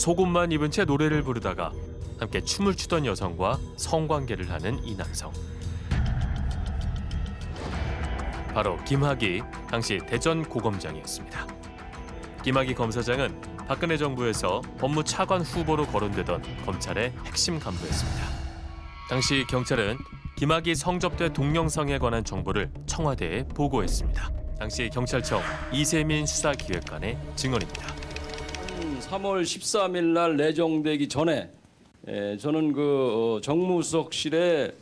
속옷만 입은 채 노래를 부르다가 함께 춤을 추던 여성과 성관계를 하는 이 남성. 바로 김학의 당시 대전 고검장이었습니다. 김학의 검사장은 박근혜 정부에서 법무 차관 후보로 거론되던 검찰의 핵심 간부였습니다. 당시 경찰은 김학의 성접대 동영상에 관한 정보를 청와대에 보고했습니다. 당시 경찰청 이세민 수사기획관의 증언입니다. 3월 13일 날 내정되기 전에 에, 저는 그 어, 정무수석실에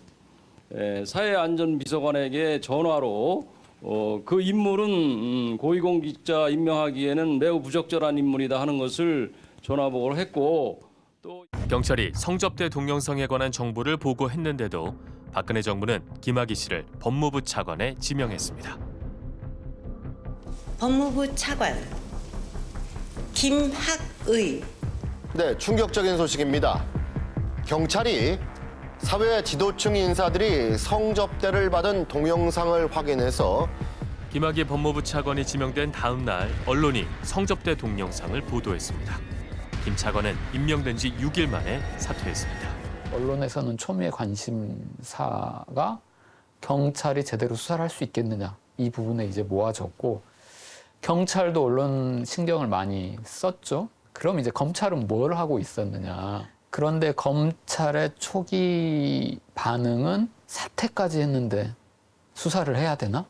에, 사회안전비서관에게 전화로 어, 그 인물은 음, 고위공직자 임명하기에는 매우 부적절한 인물이다 하는 것을 전화보고를 했고 또 경찰이 성접대 동영상에 관한 정보를 보고했는데도 박근혜 정부는 김학의 씨를 법무부 차관에 지명했습니다. 법무부 차관 김학의 네, 충격적인 소식입니다. 경찰이 사회 지도층 인사들이 성접대를 받은 동영상을 확인해서 김학의 법무부 차관이 지명된 다음 날 언론이 성접대 동영상을 보도했습니다. 김 차관은 임명된 지 6일 만에 사퇴했습니다. 언론에서는 초미의 관심사가 경찰이 제대로 수사를 할 수 있겠느냐 이 부분에 이제 모아졌고 경찰도 언론 신경을 많이 썼죠. 그럼 이제 검찰은 뭘 하고 있었느냐. 그런데 검찰의 초기 반응은 사퇴까지 했는데 수사를 해야 되나?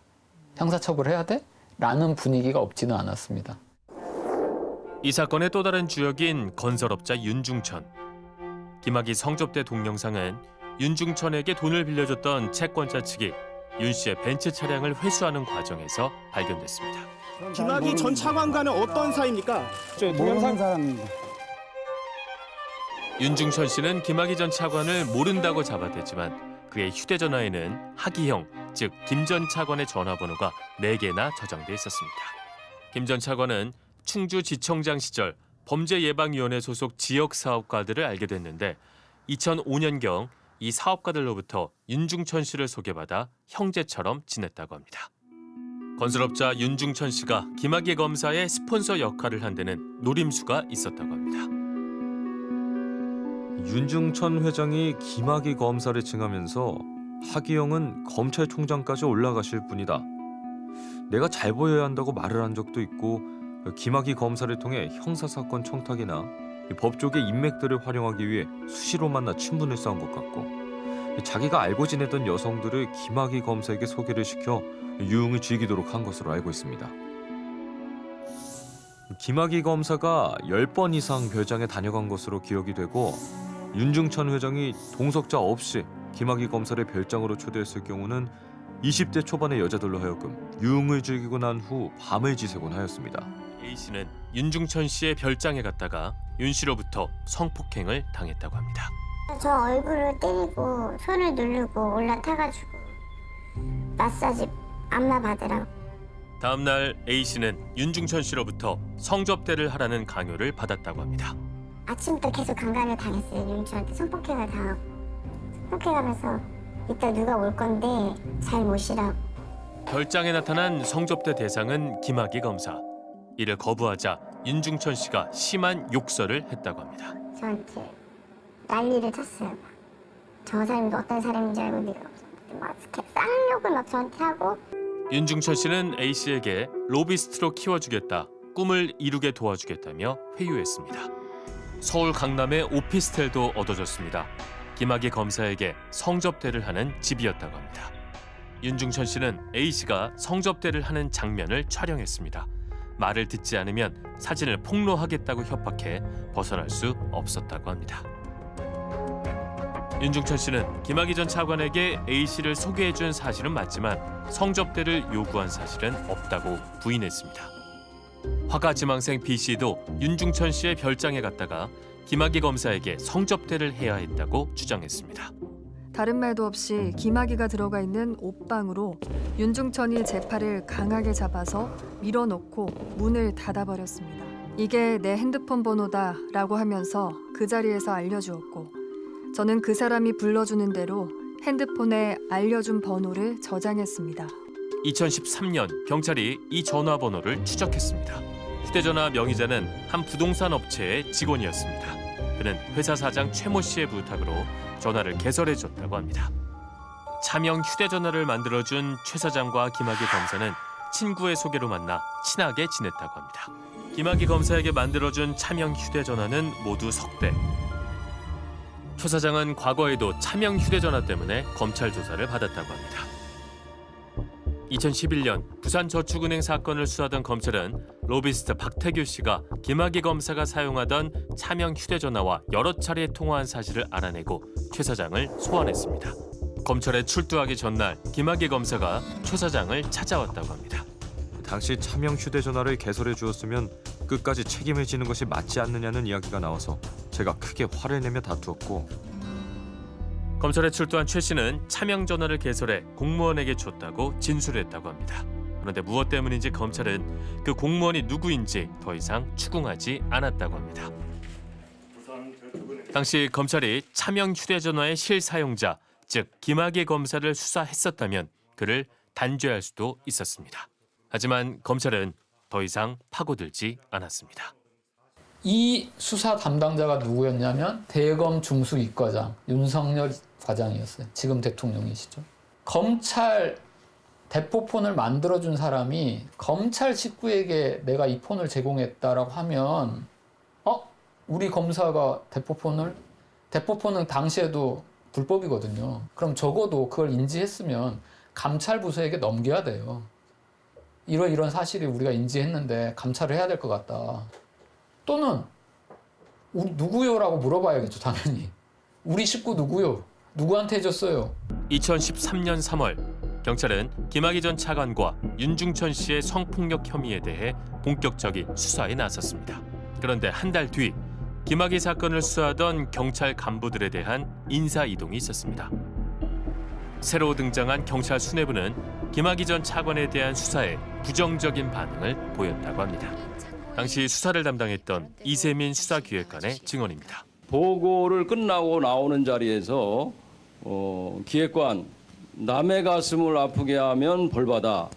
형사처벌 해야 돼? 라는 분위기가 없지는 않았습니다. 이 사건의 또 다른 주역인 건설업자 윤중천. 김학의 성접대 동영상은 윤중천에게 돈을 빌려줬던 채권자 측이 윤 씨의 벤츠 차량을 회수하는 과정에서 발견됐습니다. 김학의 전 차관과는 어떤 사이입니까? 저 동영상 사람입니다. 윤중천 씨는 김학의 전 차관을 모른다고 잡아댔지만 그의 휴대전화에는 하기형, 즉 김 전 차관의 전화번호가 4개나 저장돼 있었습니다. 김 전 차관은 충주지청장 시절 범죄예방위원회 소속 지역 사업가들을 알게 됐는데 2005년경 이 사업가들로부터 윤중천 씨를 소개받아 형제처럼 지냈다고 합니다. 건설업자 윤중천 씨가 김학의 검사의 스폰서 역할을 한 데는 노림수가 있었다고 합니다. 윤중천 회장이 김학의 검사를 칭하면서 하기영은 검찰총장까지 올라가실 분이다. 내가 잘 보여야 한다고 말을 한 적도 있고 김학의 검사를 통해 형사사건 청탁이나 법조계 인맥들을 활용하기 위해 수시로 만나 친분을 쌓은 것 같고 자기가 알고 지내던 여성들을 김학의 검사에게 소개를 시켜 유흥을 즐기도록 한 것으로 알고 있습니다. 김학의 검사가 10번 이상 별장에 다녀간 것으로 기억이 되고 윤중천 회장이 동석자 없이 김학의 검사를 별장으로 초대했을 경우는 20대 초반의 여자들로 하여금 유흥을 즐기고 난 후 밤을 지새곤 하였습니다. A 씨는 윤중천 씨의 별장에 갔다가 윤 씨로부터 성폭행을 당했다고 합니다. 저 얼굴을 때리고 손을 누르고 올라타가지고 마사지 안마 받으라고 다음 날 A 씨는 윤중천 씨로부터 성접대를 하라는 강요를 받았다고 합니다. 아침부터 계속 강간을 당했어요 윤주한테 성폭행을 당하고 성폭행하면서 이따 누가 올 건데 잘 모시라고 별장에 나타난 성접대 대상은 김학의 검사. 이를 거부하자 윤중천 씨가 심한 욕설을 했다고 합니다. 저한테 난리를 쳤어요 막. 저 사람이 어떤 사람인지 알고 네가 막 이렇게 쌍욕을 막 저한테 하고 윤중천 씨는 A 씨에게 로비스트로 키워주겠다, 꿈을 이루게 도와주겠다며 회유했습니다. 서울 강남의 오피스텔도 얻어졌습니다. 김학의 검사에게 성접대를 하는 집이었다고 합니다. 윤중천 씨는 A 씨가 성접대를 하는 장면을 촬영했습니다. 말을 듣지 않으면 사진을 폭로하겠다고 협박해 벗어날 수 없었다고 합니다. 윤중천 씨는 김학의 전 차관에게 A 씨를 소개해준 사실은 맞지만 성접대를 요구한 사실은 없다고 부인했습니다. 화가 지망생 B 씨도 윤중천 씨의 별장에 갔다가 김학의 검사에게 성접대를 해야 했다고 주장했습니다. 다른 말도 없이 김학의가 들어가 있는 옷방으로 윤중천이 제 팔을 강하게 잡아서 밀어넣고 문을 닫아버렸습니다. 이게 내 핸드폰 번호다라고 하면서 그 자리에서 알려주었고 저는 그 사람이 불러주는 대로 핸드폰에 알려준 번호를 저장했습니다. 2013년 경찰이 이 전화번호를 추적했습니다. 휴대전화 명의자는 한 부동산 업체의 직원이었습니다. 그는 회사 사장 최모 씨의 부탁으로 전화를 개설해 줬다고 합니다. 차명 휴대전화를 만들어준 최 사장과 김학의 검사는 친구의 소개로 만나 친하게 지냈다고 합니다. 김학의 검사에게 만들어준 차명 휴대전화는 모두 석 대. 최 사장은 과거에도 차명 휴대전화 때문에 검찰 조사를 받았다고 합니다. 2011년 부산저축은행 사건을 수사하던 검찰은 로비스트 박태규 씨가 김학의 검사가 사용하던 차명 휴대전화와 여러 차례 통화한 사실을 알아내고 최 사장을 소환했습니다. 검찰에 출두하기 전날 김학의 검사가 최 사장을 찾아왔다고 합니다. 당시 차명 휴대전화를 개설해 주었으면 끝까지 책임을 지는 것이 맞지 않느냐는 이야기가 나와서 제가 크게 화를 내며 다투었고 검찰에 출두한 최 씨는 차명 전화를 개설해 공무원에게 줬다고 진술했다고 합니다. 그런데 무엇 때문인지 검찰은 그 공무원이 누구인지 더 이상 추궁하지 않았다고 합니다. 당시 검찰이 차명 휴대전화의 실사용자, 즉 김학의 검사를 수사했었다면 그를 단죄할 수도 있었습니다. 하지만 검찰은 더 이상 파고들지 않았습니다. 이 수사 담당자가 누구였냐면 대검 중수이과장 윤석열 과장이었어요. 지금 대통령이시죠. 검찰 대포폰을 만들어준 사람이 검찰 식구에게 내가 이 폰을 제공했다라고 하면 어? 우리 검사가 대포폰을 대포폰은 당시에도 불법이거든요. 그럼 적어도 그걸 인지했으면 감찰 부서에게 넘겨야 돼요. 이런 이런 사실이 우리가 인지했는데 감찰을 해야 될 것 같다. 또는 우리 누구요 라고 물어봐야겠죠 당연히 우리 식구 누구요 누구한테 해줬어요 2013년 3월 경찰은 김학의 전 차관과 윤중천 씨의 성폭력 혐의에 대해 본격적인 수사에 나섰습니다. 그런데 한 달 뒤 김학의 사건을 수사하던 경찰 간부들에 대한 인사 이동이 있었습니다. 새로 등장한 경찰 수뇌부는 김학의 전 차관에 대한 수사에 부정적인 반응을 보였다고 합니다. 당시 수사를 담당했던 이세민 수사기획관의 증언입니다. 보고를 끝나고 나오는 자리에서 어, 기획관 남의 가슴을 아프게 하면 벌받아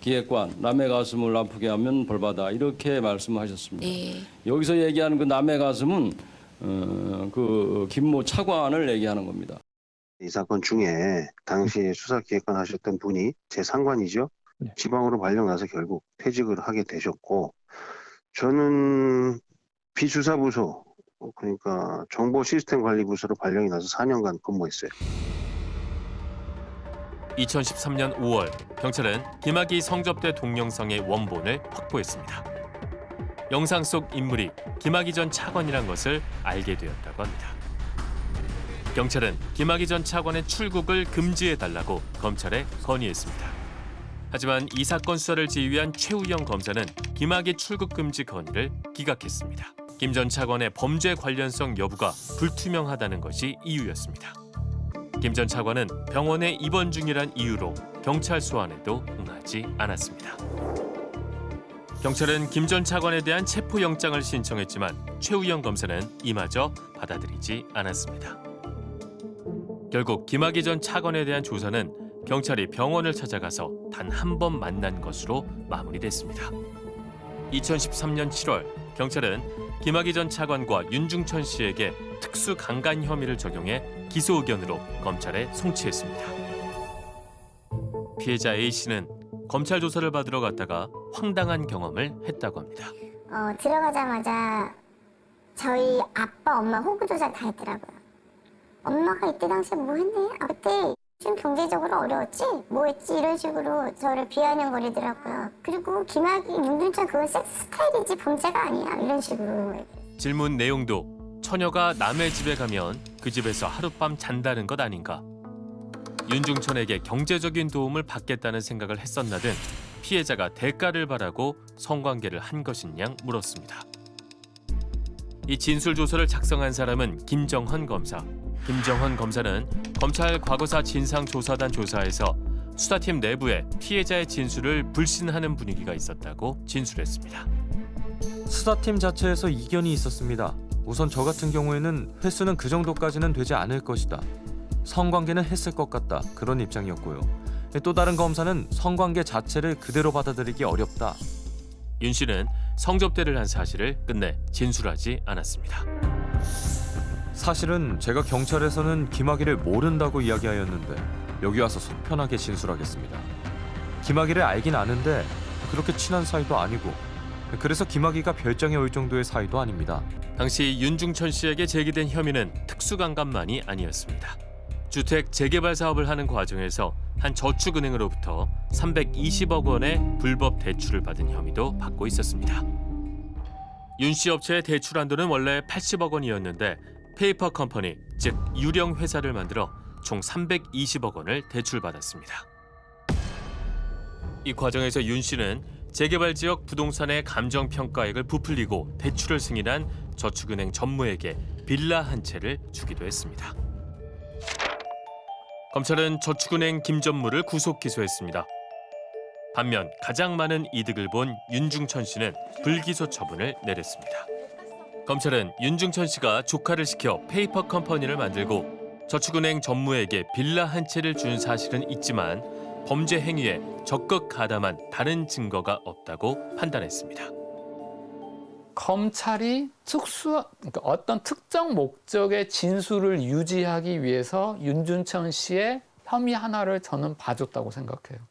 기획관 남의 가슴을 아프게 하면 벌받아 이렇게 말씀하셨습니다. 네. 여기서 얘기하는 그 남의 가슴은 어, 그 김모 차관을 얘기하는 겁니다. 이 사건 중에 당시 수사 기획관 하셨던 분이 제 상관이죠. 지방으로 발령 나서 결국 퇴직을 하게 되셨고 저는 비수사부서 그러니까 정보 시스템 관리 부서로 발령이 나서 4년간 근무했어요. 2013년 5월 경찰은 김학의 성접대 동영상의 원본을 확보했습니다. 영상 속 인물이 김학의 전 차관이란 것을 알게 되었다고 합니다. 경찰은 김학의 전 차관의 출국을 금지해 달라고 검찰에 건의했습니다. 하지만 이 사건 수사를 지휘한 최우영 검사는 김학의 출국 금지 건의를 기각했습니다. 김 전 차관의 범죄 관련성 여부가 불투명하다는 것이 이유였습니다. 김 전 차관은 병원에 입원 중이란 이유로 경찰 소환에도 응하지 않았습니다. 경찰은 김 전 차관에 대한 체포 영장을 신청했지만 최우영 검사는 이마저 받아들이지 않았습니다. 결국 김학의 전 차관에 대한 조사는 경찰이 병원을 찾아가서 단 한 번 만난 것으로 마무리됐습니다. 2013년 7월 경찰은 김학의 전 차관과 윤중천 씨에게 특수 강간 혐의를 적용해 기소 의견으로 검찰에 송치했습니다. 피해자 A 씨는 검찰 조사를 받으러 갔다가 황당한 경험을 했다고 합니다. 어, 들어가자마자 저희 아빠, 엄마 호구 조사 다 했더라고요. 엄마가 이때 당시에 뭐 했네? 아, 그때 좀 경제적으로 어려웠지? 뭐 했지? 이런 식으로 저를 비아냥거리더라고요. 그리고 김학이, 윤준천 그건 섹스 스타일이지 범죄가 아니야. 이런 식으로. 질문 내용도 처녀가 남의 집에 가면 그 집에서 하룻밤 잔다는 것 아닌가. 윤중천에게 경제적인 도움을 받겠다는 생각을 했었나 등 피해자가 대가를 바라고 성관계를 한 것이냐 물었습니다. 이 진술 조서를 작성한 사람은 김정헌 검사. 김정헌 검사는 검찰 과거사 진상조사단 조사에서 수사팀 내부에 피해자의 진술을 불신하는 분위기가 있었다고 진술했습니다. 수사팀 자체에서 이견이 있었습니다. 우선 저 같은 경우에는 횟수는 그 정도까지는 되지 않을 것이다. 성관계는 했을 것 같다. 그런 입장이었고요. 또 다른 검사는 성관계 자체를 그대로 받아들이기 어렵다. 윤 씨는 성접대를 한 사실을 끝내 진술하지 않았습니다. 사실은 제가 경찰에서는 김학의를 모른다고 이야기하였는데 여기 와서 속 편하게 진술하겠습니다. 김학의를 알긴 아는데 그렇게 친한 사이도 아니고 그래서 김학의가 별장에 올 정도의 사이도 아닙니다. 당시 윤중천 씨에게 제기된 혐의는 특수강간만이 아니었습니다. 주택 재개발 사업을 하는 과정에서 한 저축은행으로부터 320억 원의 불법 대출을 받은 혐의도 받고 있었습니다. 윤 씨 업체의 대출 한도는 원래 80억 원이었는데 페이퍼 컴퍼니, 즉 유령 회사를 만들어 총 320억 원을 대출받았습니다. 이 과정에서 윤 씨는 재개발 지역 부동산의 감정 평가액을 부풀리고 대출을 승인한 저축은행 전무에게 빌라 한 채를 주기도 했습니다. 검찰은 저축은행 김전무를 구속 기소했습니다. 반면 가장 많은 이득을 본 윤중천 씨는 불기소 처분을 내렸습니다. 검찰은 윤중천 씨가 조카를 시켜 페이퍼 컴퍼니를 만들고 저축은행 전무에게 빌라 한 채를 준 사실은 있지만 범죄 행위에 적극 가담한 다른 증거가 없다고 판단했습니다. 검찰이 특수 그러니까 어떤 특정 목적의 진술을 유지하기 위해서 윤준천 씨의 혐의 하나를 저는 봐줬다고 생각해요.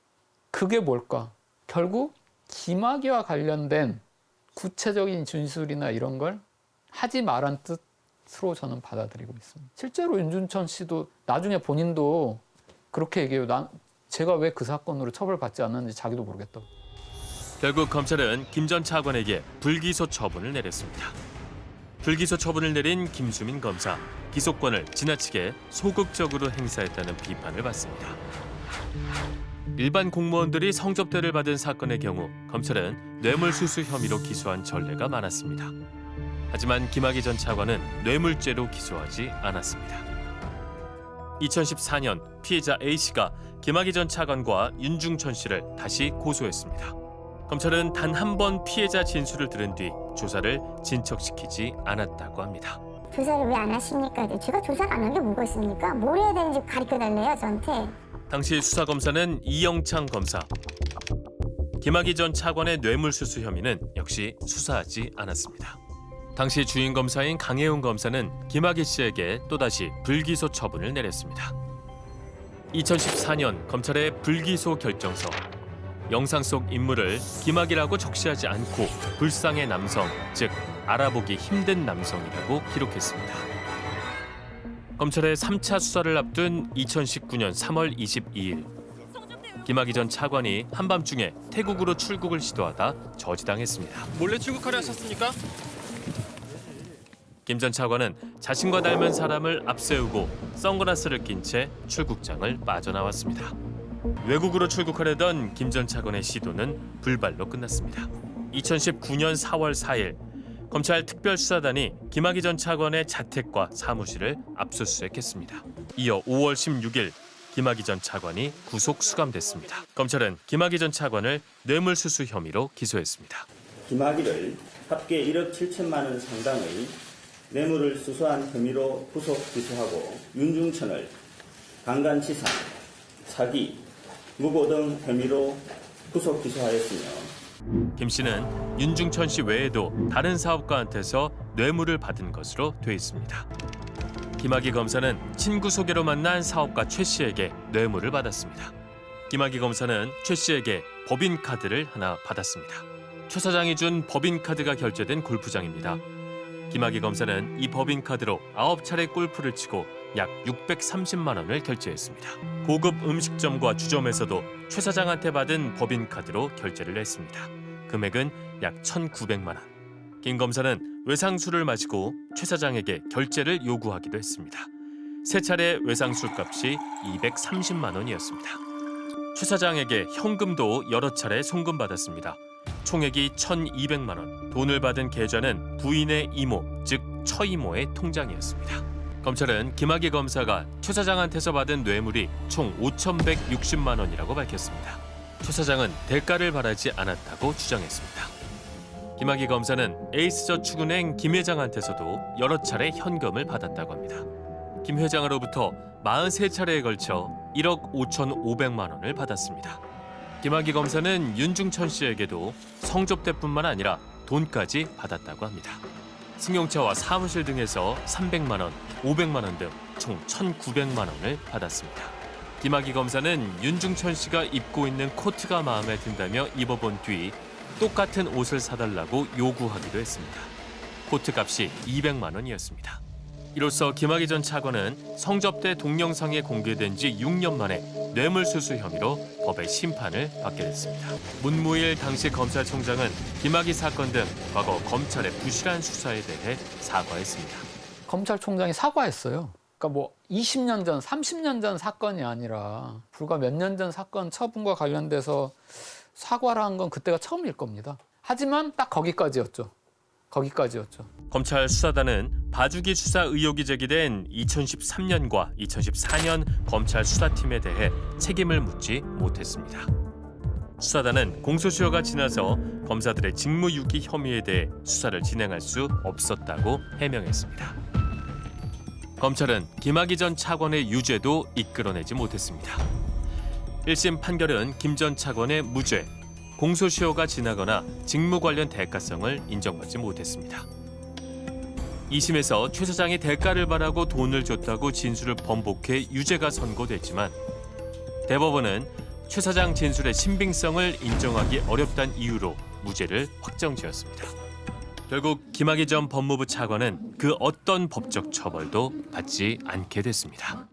그게 뭘까? 결국 김학의와 관련된 구체적인 진술이나 이런 걸 하지 말란 뜻으로 저는 받아들이고 있습니다. 실제로 윤준천 씨도 나중에 본인도 그렇게 얘기해요. 난 제가 왜 그 사건으로 처벌받지 않았는지 자기도 모르겠다고. 결국 검찰은 김 전 차관에게 불기소 처분을 내렸습니다. 불기소 처분을 내린 김수민 검사, 기소권을 지나치게 소극적으로 행사했다는 비판을 받습니다. 일반 공무원들이 성접대를 받은 사건의 경우 검찰은 뇌물수수 혐의로 기소한 전례가 많았습니다. 하지만 김학의 전 차관은 뇌물죄로 기소하지 않았습니다. 2014년 피해자 A씨가 김학의 전 차관과 윤중천 씨를 다시 고소했습니다. 검찰은 단 한 번 피해자 진술을 들은 뒤 조사를 진척시키지 않았다고 합니다. 조사를 왜 안 하십니까? 제가 조사를 안 한 게 뭐가 있습니까? 뭘 해야 되는지 가르쳐 달래요, 저한테. 당시 수사검사는 이영창 검사. 김학의 전 차관의 뇌물수수 혐의는 역시 수사하지 않았습니다. 당시 주인 검사인 강혜웅 검사는 김학의 씨에게 또다시 불기소 처분을 내렸습니다. 2014년 검찰의 불기소 결정서. 영상 속 인물을 김학이라고 적시하지 않고 불쌍의 남성, 즉 알아보기 힘든 남성이라고 기록했습니다. 검찰의 3차 수사를 앞둔 2019년 3월 22일 김학의 전 차관이 한밤중에 태국으로 출국을 시도하다 저지당했습니다. 몰래 출국하려 하셨습니까? 김 전 차관은 자신과 닮은 사람을 앞세우고 선글라스를 낀 채 출국장을 빠져나왔습니다. 외국으로 출국하려던 김 전 차관의 시도는 불발로 끝났습니다. 2019년 4월 4일 검찰 특별수사단이 김학의 전 차관의 자택과 사무실을 압수수색했습니다. 이어 5월 16일 김학의 전 차관이 구속 수감됐습니다. 검찰은 김학의 전 차관을 뇌물수수 혐의로 기소했습니다. 김학의를 합계 1억 7천만 원 상당의 뇌물을 수수한 혐의로 구속 기소하고 윤중천을 강간치상, 사기, 무고 등 혐의로 구속 기소하였으며 김 씨는 윤중천 씨 외에도 다른 사업가한테서 뇌물을 받은 것으로 돼 있습니다. 김학의 검사는 친구 소개로 만난 사업가 최 씨에게 뇌물을 받았습니다. 김학의 검사는 최 씨에게 법인카드를 하나 받았습니다. 최 사장이 준 법인카드가 결제된 골프장입니다. 김학의 검사는 이 법인카드로 9차례 골프를 치고 약 630만 원을 결제했습니다. 고급 음식점과 주점에서도 최 사장한테 받은 법인카드로 결제를 했습니다. 금액은 약 1,900만 원. 김 검사는 외상술을 마시고 최 사장에게 결제를 요구하기도 했습니다. 세 차례 외상술 값이 230만 원이었습니다. 최 사장에게 현금도 여러 차례 송금받았습니다. 총액이 1,200만 원. 돈을 받은 계좌는 부인의 이모, 즉 처이모의 통장이었습니다. 검찰은 김학의 검사가 최 사장한테서 받은 뇌물이 총 5,160만 원이라고 밝혔습니다. 최 사장은 대가를 바라지 않았다고 주장했습니다. 김학의 검사는 에이스저축은행 김 회장한테서도 여러 차례 현금을 받았다고 합니다. 김 회장으로부터 43차례에 걸쳐 1억 5,500만 원을 받았습니다. 김학의 검사는 윤중천 씨에게도 성접대뿐만 아니라 돈까지 받았다고 합니다. 승용차와 사무실 등에서 300만 원, 500만 원 등 총 1,900만 원을 받았습니다. 김학의 검사는 윤중천 씨가 입고 있는 코트가 마음에 든다며 입어본 뒤 똑같은 옷을 사달라고 요구하기도 했습니다. 코트 값이 200만 원이었습니다. 이로써 김학의 전 차관은 성접대 동영상이 공개된 지 6년 만에 뇌물수수 혐의로 법의 심판을 받게 됐습니다. 문무일 당시 검찰총장은 김학의 사건 등 과거 검찰의 부실한 수사에 대해 사과했습니다. 검찰총장이 사과했어요. 그러니까 뭐 20년 전, 30년 전 사건이 아니라 불과 몇 년 전 사건 처분과 관련돼서 사과를 한 건 그때가 처음일 겁니다. 하지만 딱 거기까지였죠. 거기까지였죠. 검찰 수사단은 봐주기 수사 의혹이 제기된 2013년과 2014년 검찰 수사팀에 대해 책임을 묻지 못했습니다. 수사단은 공소시효가 지나서 검사들의 직무유기 혐의에 대해 수사를 진행할 수 없었다고 해명했습니다. 검찰은 김학의 전 차관의 유죄도 이끌어내지 못했습니다. 1심 판결은 김 전 차관의 무죄, 공소시효가 지나거나 직무 관련 대가성을 인정받지 못했습니다. 2심에서 최 사장이 대가를 바라고 돈을 줬다고 진술을 번복해 유죄가 선고됐지만 대법원은 최 사장 진술의 신빙성을 인정하기 어렵다는 이유로 무죄를 확정지었습니다. 결국 김학의 전 법무부 차관은 그 어떤 법적 처벌도 받지 않게 됐습니다.